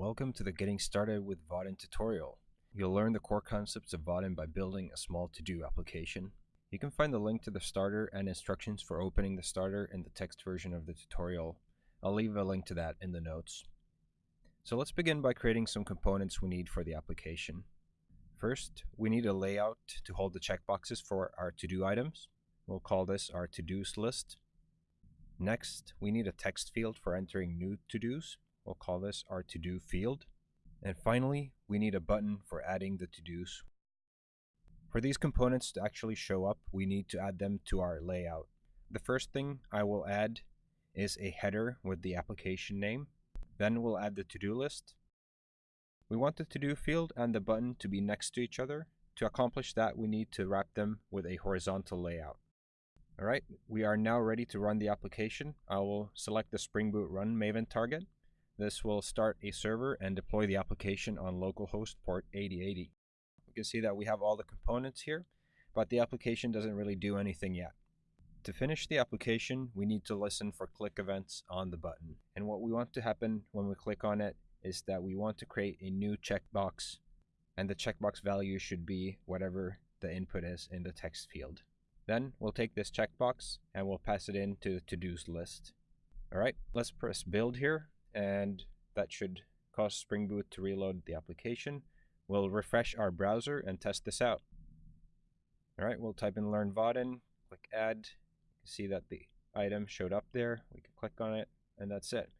Welcome to the Getting Started with Vaadin tutorial. You'll learn the core concepts of Vaadin by building a small to-do application. You can find the link to the starter and instructions for opening the starter in the text version of the tutorial. I'll leave a link to that in the notes. So let's begin by creating some components we need for the application. First, we need a layout to hold the checkboxes for our to-do items. We'll call this our to-dos list. Next, we need a text field for entering new to-dos. We'll call this our to-do field. And finally, we need a button for adding the to-dos. For these components to actually show up, we need to add them to our layout. The first thing I will add is a header with the application name. Then we'll add the to-do list. We want the to-do field and the button to be next to each other. To accomplish that, we need to wrap them with a horizontal layout. Alright, we are now ready to run the application. I will select the Spring Boot Run Maven target. This will start a server and deploy the application on localhost port 8080. You can see that we have all the components here, but the application doesn't really do anything yet. To finish the application, we need to listen for click events on the button. And what we want to happen when we click on it is that we want to create a new checkbox and the checkbox value should be whatever the input is in the text field. Then we'll take this checkbox and we'll pass it into the to-dos list. All right, let's press build here and that should cause Spring Boot to reload the application. We'll refresh our browser and test this out. All right, we'll type in learn Vaadin, click add, You can see that the item showed up there. We can click on it, and that's it.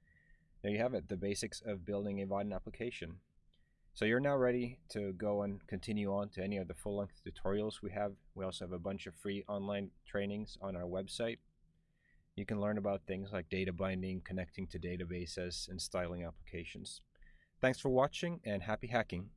There you have it, the basics of building a Vaadin application. So you're now ready to go and continue on to any of the full-length tutorials we have. We also have a bunch of free online trainings on our website. You can learn about things like data binding, connecting to databases, and styling applications. Thanks for watching, and happy hacking!